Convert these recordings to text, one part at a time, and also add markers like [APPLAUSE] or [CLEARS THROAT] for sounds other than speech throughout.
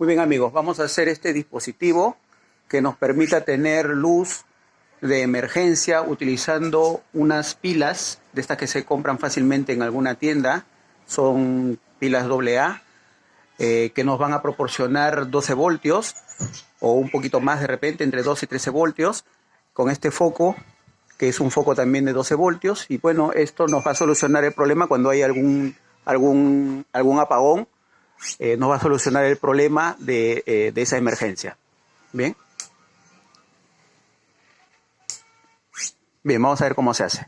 Muy bien amigos, vamos a hacer este dispositivo que nos permita tener luz de emergencia utilizando unas pilas de estas que se compran fácilmente en alguna tienda. Son pilas AA eh, que nos van a proporcionar 12 voltios o un poquito más de repente, entre 12 y 13 voltios, con este foco que es un foco también de 12 voltios y bueno, esto nos va a solucionar el problema cuando hay algún, algún, algún apagón eh, nos va a solucionar el problema eh, de, esa emergencia. Bien. Bien, vamos a ver cómo se hace.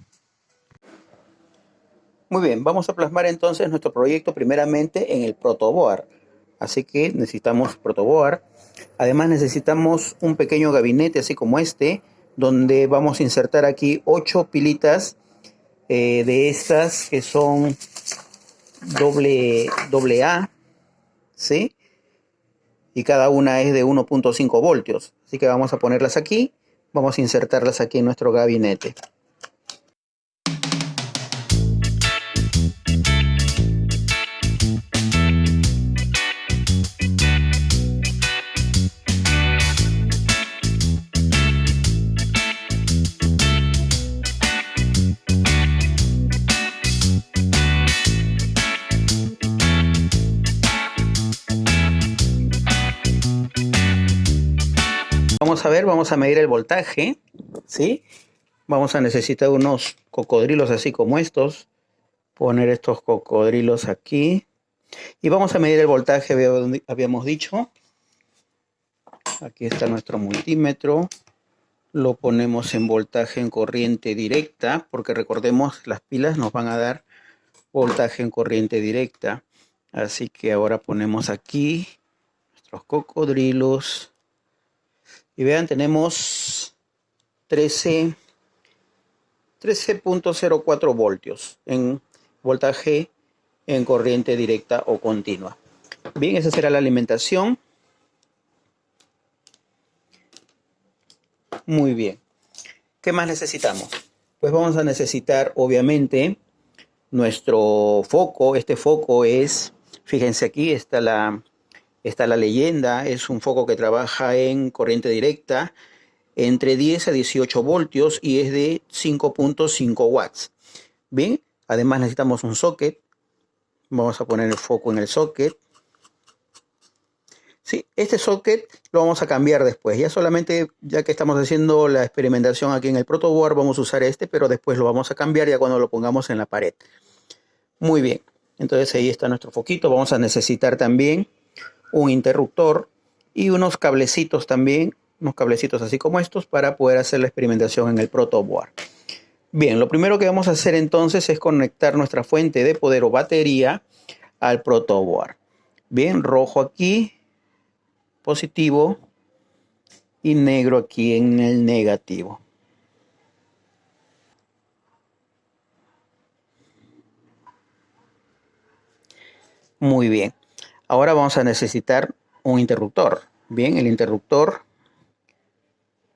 Muy bien, vamos a plasmar entonces nuestro proyecto primeramente en el protoboard. Así que necesitamos protoboard. Además necesitamos un pequeño gabinete así como este, donde vamos a insertar aquí ocho pilitas eh, de estas que son doble, doble A, ¿sí? Y cada una es de 1.5 voltios. Así que vamos a ponerlas aquí, vamos a insertarlas aquí en nuestro gabinete. A ver, vamos a medir el voltaje, ¿sí? Vamos a necesitar unos cocodrilos así como estos. Poner estos cocodrilos aquí. Y vamos a medir el voltaje, habíamos dicho. Aquí está nuestro multímetro. Lo ponemos en voltaje en corriente directa, porque recordemos, las pilas nos van a dar voltaje en corriente directa. Así que ahora ponemos aquí nuestros cocodrilos. Y vean, tenemos 13 13.04 voltios en voltaje en corriente directa o continua. Bien, esa será la alimentación. Muy bien. ¿Qué más necesitamos? Pues vamos a necesitar, obviamente, nuestro foco. Este foco es, fíjense aquí, está la, Está la leyenda, es un foco que trabaja en corriente directa entre 10 a 18 voltios y es de 5.5 watts. Bien, además necesitamos un socket. Vamos a poner el foco en el socket. Sí, este socket lo vamos a cambiar después. Ya solamente, ya que estamos haciendo la experimentación aquí en el protoboard, vamos a usar este, pero después lo vamos a cambiar ya cuando lo pongamos en la pared. Muy bien, entonces ahí está nuestro foquito. Vamos a necesitar también un interruptor y unos cablecitos también, unos cablecitos así como estos para poder hacer la experimentación en el protoboard. Bien, lo primero que vamos a hacer entonces es conectar nuestra fuente de poder o batería al protoboard. Bien, rojo aquí, positivo y negro aquí en el negativo. Muy bien. Ahora vamos a necesitar un interruptor. Bien, el interruptor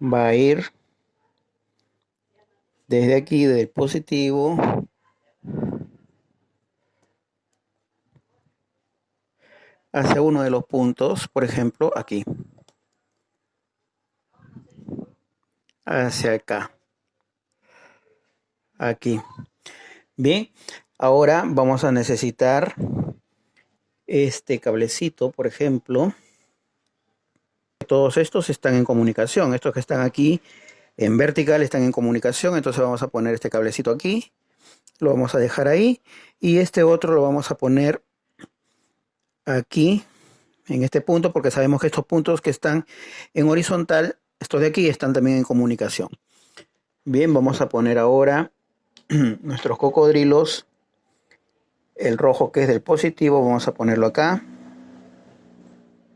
va a ir desde aquí, del positivo, hacia uno de los puntos, por ejemplo, aquí. Hacia acá. Aquí. Bien, ahora vamos a necesitar este cablecito, por ejemplo, todos estos están en comunicación. Estos que están aquí en vertical están en comunicación. Entonces vamos a poner este cablecito aquí. Lo vamos a dejar ahí. Y este otro lo vamos a poner aquí, en este punto, porque sabemos que estos puntos que están en horizontal, estos de aquí, están también en comunicación. Bien, vamos a poner ahora [CLEARS THROAT] nuestros cocodrilos el rojo que es del positivo vamos a ponerlo acá.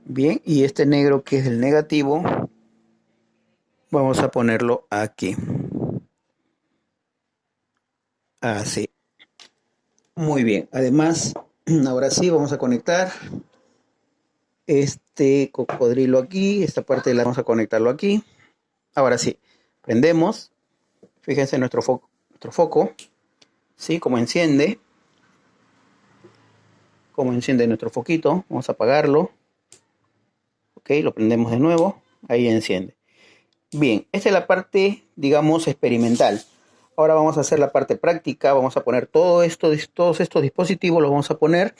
Bien y este negro que es del negativo vamos a ponerlo aquí. Así. Muy bien además [CLEARS THROAT] ahora sí vamos a conectar este cocodrilo aquí esta parte la vamos a conectarlo aquí. Ahora sí prendemos fíjense nuestro foco nuestro foco sí como enciende como enciende nuestro foquito. Vamos a apagarlo. Ok, lo prendemos de nuevo, ahí enciende. Bien, esta es la parte, digamos, experimental. Ahora vamos a hacer la parte práctica, vamos a poner todo esto, todos estos dispositivos, los vamos a poner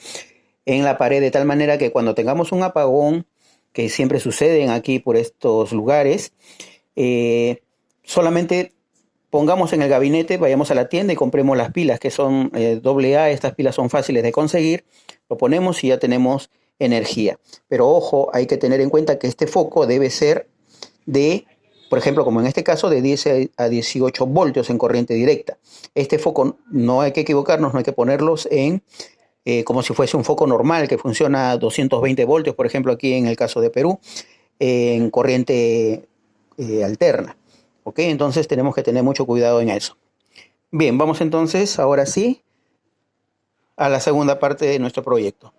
en la pared de tal manera que cuando tengamos un apagón, que siempre suceden aquí por estos lugares, eh, solamente pongamos en el gabinete, vayamos a la tienda y compremos las pilas que son eh, AA, estas pilas son fáciles de conseguir, lo ponemos y ya tenemos energía. Pero ojo, hay que tener en cuenta que este foco debe ser de, por ejemplo, como en este caso, de 10 a 18 voltios en corriente directa. Este foco no hay que equivocarnos, no hay que ponerlos en eh, como si fuese un foco normal que funciona a 220 voltios, por ejemplo, aquí en el caso de Perú, en corriente eh, alterna. ¿Ok? Entonces tenemos que tener mucho cuidado en eso. Bien, vamos entonces, ahora sí, a la segunda parte de nuestro proyecto.